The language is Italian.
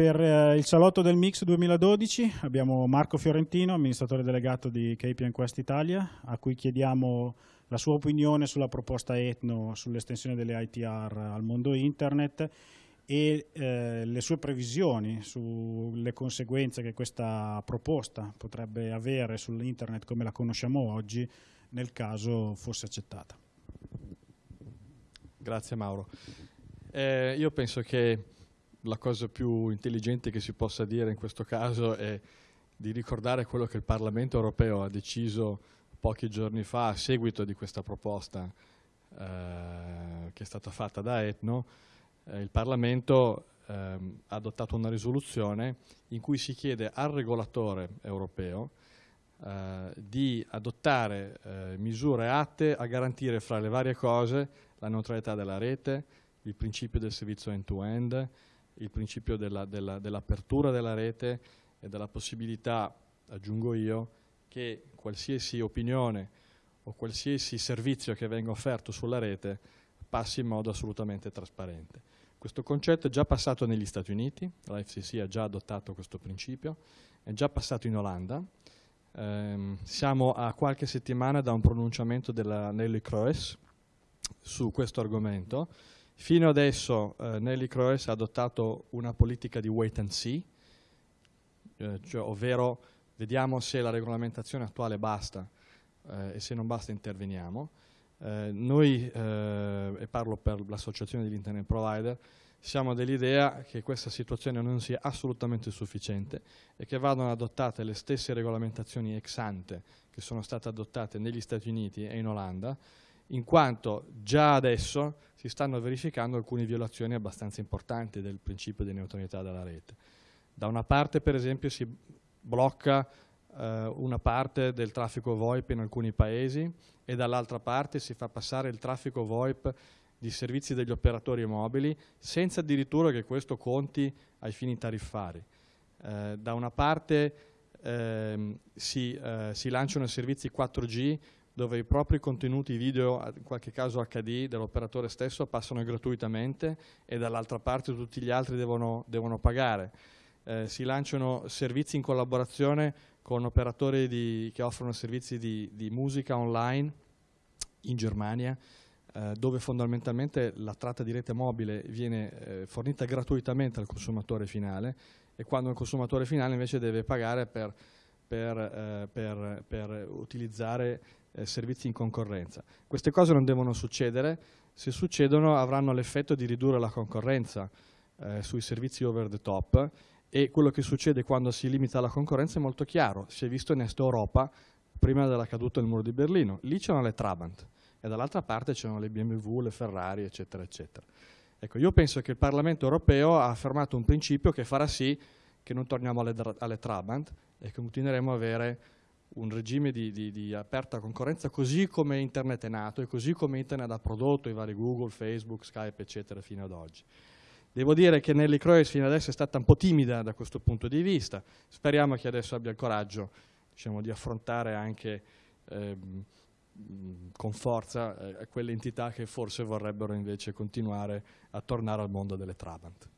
per eh, il salotto del Mix 2012 abbiamo Marco Fiorentino, amministratore delegato di KPN Quest Italia, a cui chiediamo la sua opinione sulla proposta Etno sull'estensione delle ITR al mondo internet e eh, le sue previsioni sulle conseguenze che questa proposta potrebbe avere sull'internet come la conosciamo oggi nel caso fosse accettata. Grazie Mauro. Eh, io penso che la cosa più intelligente che si possa dire in questo caso è di ricordare quello che il Parlamento europeo ha deciso pochi giorni fa a seguito di questa proposta eh, che è stata fatta da Etno. Eh, il Parlamento eh, ha adottato una risoluzione in cui si chiede al regolatore europeo eh, di adottare eh, misure atte a garantire fra le varie cose la neutralità della rete, il principio del servizio end-to-end, -end, il principio dell'apertura della, dell della rete e della possibilità, aggiungo io, che qualsiasi opinione o qualsiasi servizio che venga offerto sulla rete passi in modo assolutamente trasparente. Questo concetto è già passato negli Stati Uniti, la FCC ha già adottato questo principio, è già passato in Olanda, ehm, siamo a qualche settimana da un pronunciamento della Nelly Croes su questo argomento, Fino adesso eh, Nelly Croes ha adottato una politica di wait and see, eh, cioè, ovvero vediamo se la regolamentazione attuale basta eh, e se non basta interveniamo. Eh, noi, eh, e parlo per l'associazione degli internet provider, siamo dell'idea che questa situazione non sia assolutamente sufficiente e che vadano adottate le stesse regolamentazioni ex ante che sono state adottate negli Stati Uniti e in Olanda, in quanto già adesso si stanno verificando alcune violazioni abbastanza importanti del principio di neutralità della rete. Da una parte per esempio si blocca eh, una parte del traffico VoIP in alcuni paesi e dall'altra parte si fa passare il traffico VoIP di servizi degli operatori mobili senza addirittura che questo conti ai fini tariffari. Eh, da una parte eh, si, si lanciano servizi 4G dove i propri contenuti video, in qualche caso HD, dell'operatore stesso passano gratuitamente e dall'altra parte tutti gli altri devono, devono pagare. Eh, si lanciano servizi in collaborazione con operatori di, che offrono servizi di, di, musica online in Germania, eh, dove fondamentalmente la tratta di rete mobile viene eh, fornita gratuitamente al consumatore finale e quando il consumatore finale invece deve pagare per, per, eh, per, per utilizzare eh, servizi in concorrenza. Queste cose non devono succedere, se succedono avranno l'effetto di ridurre la concorrenza eh, sui servizi over the top e quello che succede quando si limita la concorrenza è molto chiaro, si è visto in Est Europa prima della caduta del muro di Berlino, lì c'erano le Trabant e dall'altra parte c'erano le BMW, le Ferrari eccetera eccetera. Ecco, io penso che il Parlamento europeo ha affermato un principio che farà sì che non torniamo alle, alle Trabant e che continueremo a avere un regime di, di, di, aperta concorrenza così come internet è nato e così come internet ha prodotto i vari Google, Facebook, Skype eccetera fino ad oggi. Devo dire che Nelly Croes fino adesso è stata un po' timida da questo punto di vista, speriamo che adesso abbia il coraggio diciamo, di affrontare anche eh, con forza eh, quelle entità che forse vorrebbero invece continuare a tornare al mondo delle Trabant.